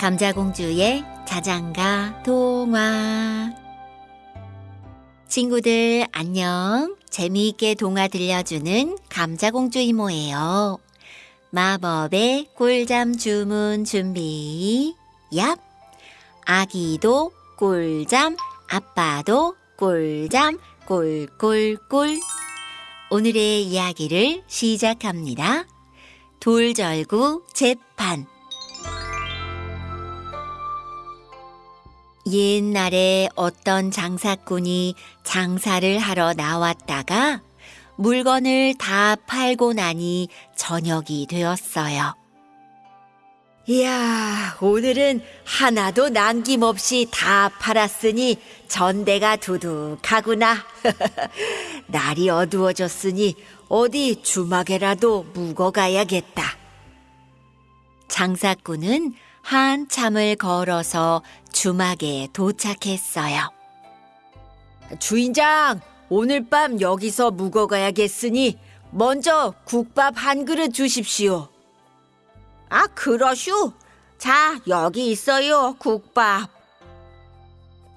감자공주의 자장가 동화. 친구들 안녕. 재미있게 동화 들려주는 감자공주 이모예요. 마법의 꿀잠 주문 준비. 얍. 아기도 꿀잠 아빠도 꿀잠 꿀꿀꿀. 오늘의 이야기를 시작합니다. 돌절구 재판 옛날에 어떤 장사꾼이 장사를 하러 나왔다가 물건을 다 팔고 나니 저녁이 되었어요. 이야, 오늘은 하나도 남김없이 다 팔았으니 전대가 두둑하구나. 날이 어두워졌으니 어디 주막에라도 묵어 가야겠다. 장사꾼은 한참을 걸어서 주막에 도착했어요. 주인장, 오늘 밤 여기서 묵어가야겠으니 먼저 국밥 한 그릇 주십시오. 아, 그러슈. 자, 여기 있어요, 국밥.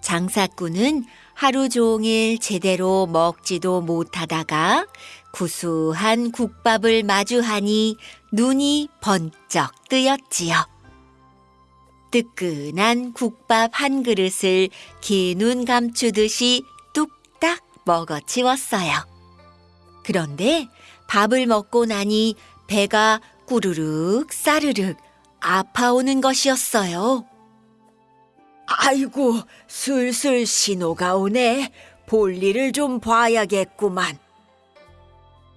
장사꾼은 하루 종일 제대로 먹지도 못하다가 구수한 국밥을 마주하니 눈이 번쩍 뜨였지요. 뜨끈한 국밥 한 그릇을 긴 눈 감추듯이 뚝딱 먹어치웠어요. 그런데 밥을 먹고 나니 배가 꾸르륵 싸르륵 아파오는 것이었어요. 아이고, 슬슬 신호가 오네. 볼일을 좀 봐야겠구만.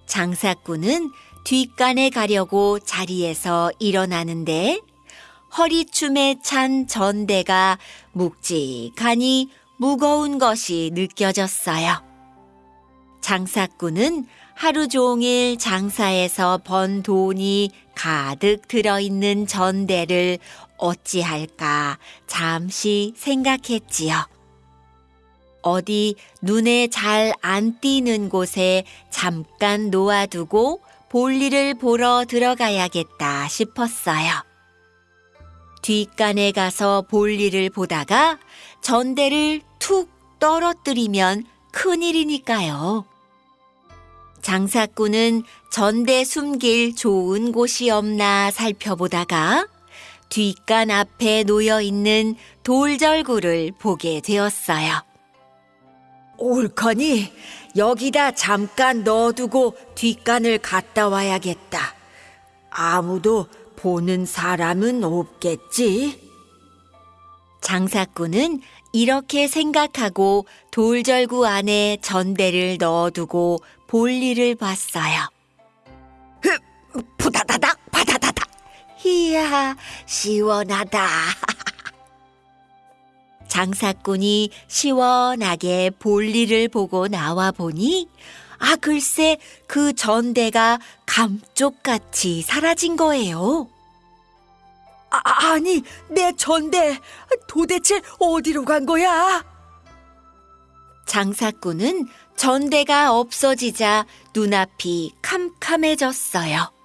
장사꾼은 뒷간에 가려고 자리에서 일어나는데 허리춤에 찬 전대가 묵직하니 무거운 것이 느껴졌어요. 장사꾼은 하루 종일 장사에서 번 돈이 가득 들어있는 전대를 어찌할까 잠시 생각했지요. 어디 눈에 잘 안 띄는 곳에 잠깐 놓아두고 볼일을 보러 들어가야겠다 싶었어요. 뒷간에 가서 볼일을 보다가 전대를 툭 떨어뜨리면 큰일이니까요. 장사꾼은 전대 숨길 좋은 곳이 없나 살펴보다가 뒷간 앞에 놓여 있는 돌절구를 보게 되었어요. 옳거니 여기다 잠깐 넣어두고 뒷간을 갔다 와야겠다. 아무도 보는 사람은 없겠지? 장사꾼은 이렇게 생각하고 돌절구 안에 전대를 넣어두고 볼일을 봤어요. 흡, 부다다닥, 바다다닥. 이야, 시원하다. 장사꾼이 시원하게 볼일을 보고 나와 보니 아, 글쎄, 그 전대가 감쪽같이 사라진 거예요. 아, 아니, 내 전대 도대체 어디로 간 거야? 장사꾼은 전대가 없어지자 눈앞이 캄캄해졌어요.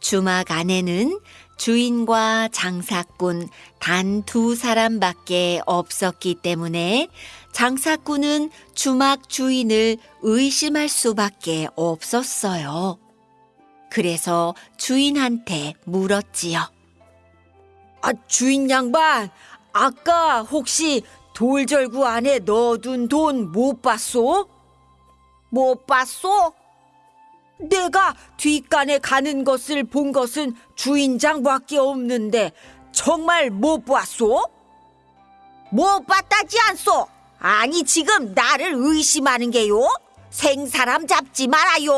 주막 안에는 주인과 장사꾼 단 두 사람밖에 없었기 때문에 장사꾼은 주막 주인을 의심할 수밖에 없었어요. 그래서 주인한테 물었지요. 아, 주인 양반, 아까 혹시 돌절구 안에 넣어둔 돈 못 봤소? 못 봤소? 내가 뒷간에 가는 것을 본 것은 주인장밖에 없는데 정말 못 봤소? 못 봤다지 않소? 아니 지금 나를 의심하는 게요? 생사람 잡지 말아요.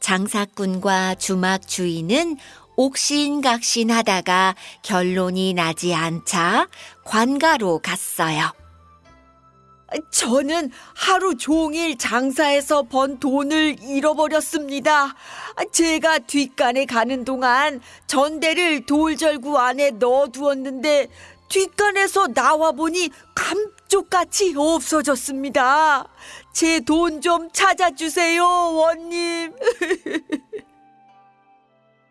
장사꾼과 주막 주인은 옥신각신하다가 결론이 나지 않자 관가로 갔어요. 저는 하루 종일 장사해서 번 돈을 잃어버렸습니다. 제가 뒷간에 가는 동안 전대를 돌절구 안에 넣어두었는데 뒷간에서 나와보니 감쪽같이 없어졌습니다. 제 돈 좀 찾아주세요, 원님.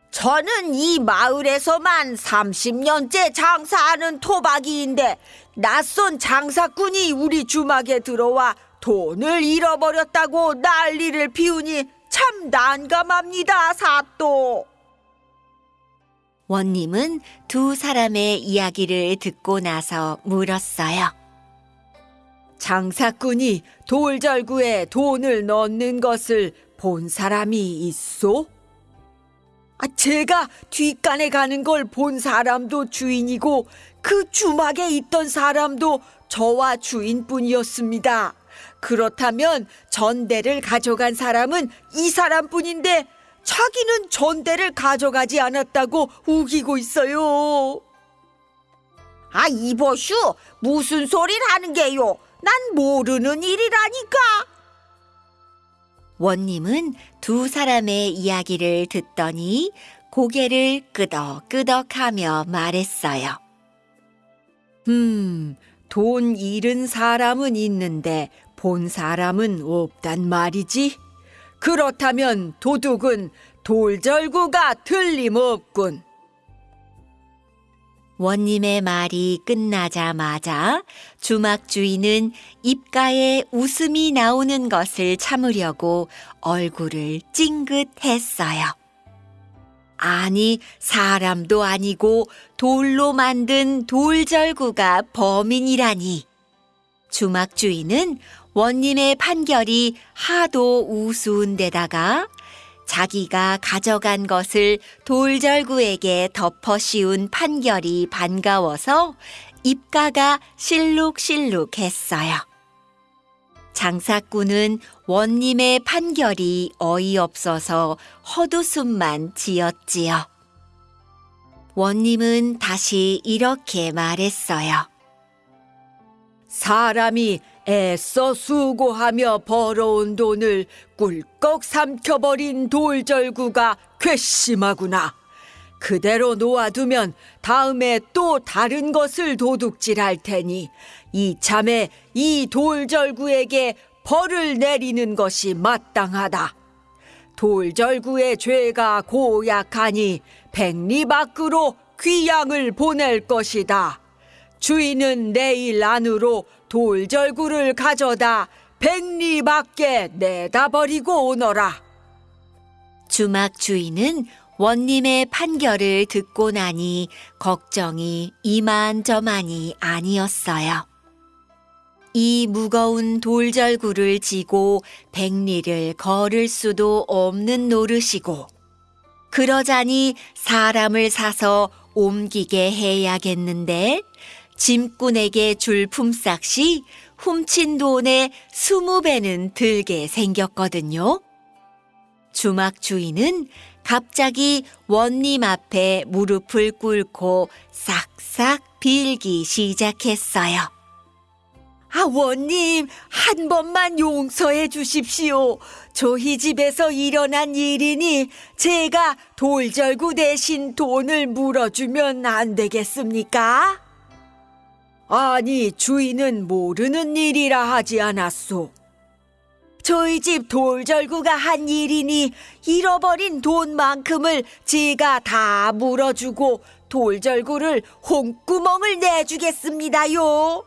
저는 이 마을에서만 30년째 장사하는 토박이인데 낯선 장사꾼이 우리 주막에 들어와 돈을 잃어버렸다고 난리를 피우니 참 난감합니다, 사또. 원님은 두 사람의 이야기를 듣고 나서 물었어요. 장사꾼이 돌절구에 돈을 넣는 것을 본 사람이 있소? 아, 제가 뒷간에 가는 걸 본 사람도 주인이고 그 주막에 있던 사람도 저와 주인뿐이었습니다. 그렇다면 전대를 가져간 사람은 이 사람뿐인데 자기는 전대를 가져가지 않았다고 우기고 있어요. 아, 이보슈, 무슨 소리를 하는 게요? 난 모르는 일이라니까. 원님은 두 사람의 이야기를 듣더니 고개를 끄덕끄덕하며 말했어요. 음, 돈 잃은 사람은 있는데 본 사람은 없단 말이지. 그렇다면 도둑은 돌절구가 틀림없군. 원님의 말이 끝나자마자 주막 주인은 입가에 웃음이 나오는 것을 참으려고 얼굴을 찡긋했어요. 아니, 사람도 아니고 돌로 만든 돌절구가 범인이라니. 주막 주인은 원님의 판결이 하도 우스운 데다가 자기가 가져간 것을 돌절구에게 덮어 씌운 판결이 반가워서 입가가 실룩실룩했어요. 장사꾼은 원님의 판결이 어이없어서 헛웃음만 지었지요. 원님은 다시 이렇게 말했어요. 사람이 애써 수고하며 벌어온 돈을 꿀꺽 삼켜버린 돌절구가 괘씸하구나. 그대로 놓아두면 다음에 또 다른 것을 도둑질할 테니 이참에 이 돌절구에게 벌을 내리는 것이 마땅하다. 돌절구의 죄가 고약하니 백리 밖으로 귀양을 보낼 것이다. 주인은 내일 안으로 돌절구를 가져다 백리 밖에 내다 버리고 오너라. 주막 주인은 원님의 판결을 듣고 나니 걱정이 이만저만이 아니었어요. 이 무거운 돌절구를 지고 백리를 걸을 수도 없는 노릇이고, 그러자니 사람을 사서 옮기게 해야겠는데, 짐꾼에게 줄 품삯이 훔친 돈의 스무 배는 들게 생겼거든요. 주막 주인은 갑자기 원님 앞에 무릎을 꿇고 싹싹 빌기 시작했어요. 아, 원님, 한 번만 용서해 주십시오. 저희 집에서 일어난 일이니 제가 돌절구 대신 돈을 물어주면 안 되겠습니까? 아니, 주인은 모르는 일이라 하지 않았소. 저희 집 돌절구가 한 일이니 잃어버린 돈만큼을 제가 다 물어주고 돌절구를 홍구멍을 내주겠습니다요.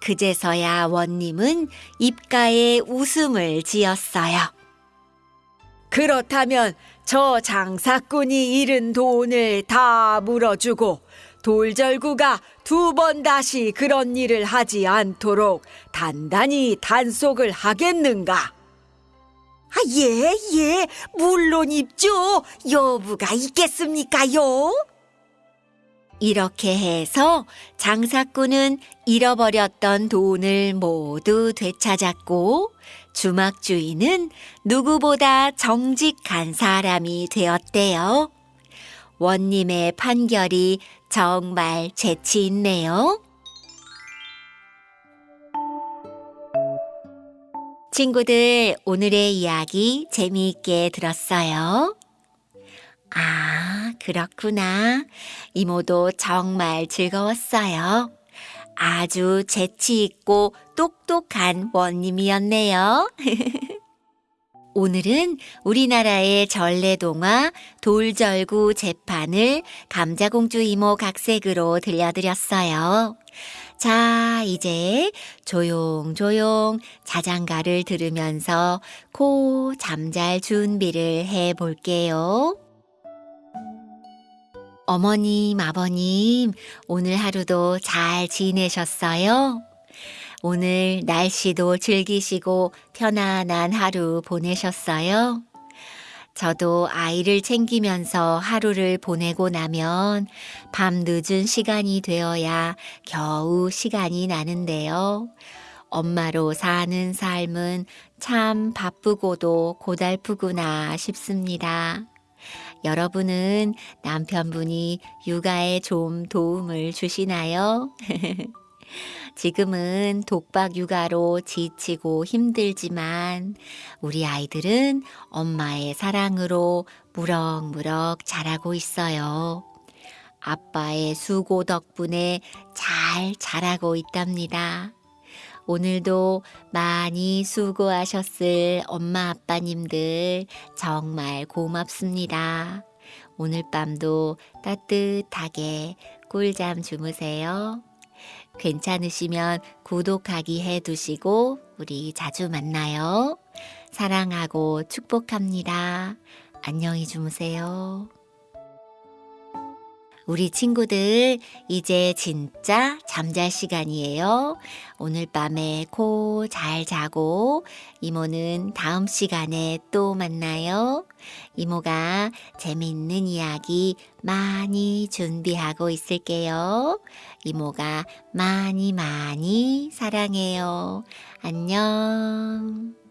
그제서야 원님은 입가에 웃음을 지었어요. 그렇다면 저 장사꾼이 잃은 돈을 다 물어주고 돌절구가 두 번 다시 그런 일을 하지 않도록 단단히 단속을 하겠는가? 아, 예, 예, 물론 있죠. 여부가 있겠습니까요? 이렇게 해서 장사꾼은 잃어버렸던 돈을 모두 되찾았고 주막 주인은 누구보다 정직한 사람이 되었대요. 원님의 판결이 정말 재치 있네요. 친구들, 오늘의 이야기 재미있게 들었어요? 아, 그렇구나. 이모도 정말 즐거웠어요. 아주 재치 있고 똑똑한 원님이었네요. 오늘은 우리나라의 전래동화 돌절구 재판을 감자공주 이모 각색으로 들려드렸어요. 자, 이제 조용조용 자장가를 들으면서 코 잠잘 준비를 해 볼게요. 어머님, 아버님, 오늘 하루도 잘 지내셨어요? 오늘 날씨도 즐기시고 편안한 하루 보내셨어요? 저도 아이를 챙기면서 하루를 보내고 나면 밤 늦은 시간이 되어야 겨우 시간이 나는데요. 엄마로 사는 삶은 참 바쁘고도 고달프구나 싶습니다. 여러분은 남편분이 육아에 좀 도움을 주시나요? 지금은 독박 육아로 지치고 힘들지만 우리 아이들은 엄마의 사랑으로 무럭무럭 자라고 있어요. 아빠의 수고 덕분에 잘 자라고 있답니다. 오늘도 많이 수고하셨을 엄마 아빠님들 정말 고맙습니다. 오늘 밤도 따뜻하게 꿀잠 주무세요. 괜찮으시면 구독하기 해 두시고 우리 자주 만나요. 사랑하고 축복합니다. 안녕히 주무세요. 우리 친구들, 이제 진짜 잠잘 시간이에요. 오늘 밤에 코 잘 자고, 이모는 다음 시간에 또 만나요. 이모가 재미있는 이야기 많이 준비하고 있을게요. 이모가 많이 많이 사랑해요. 안녕.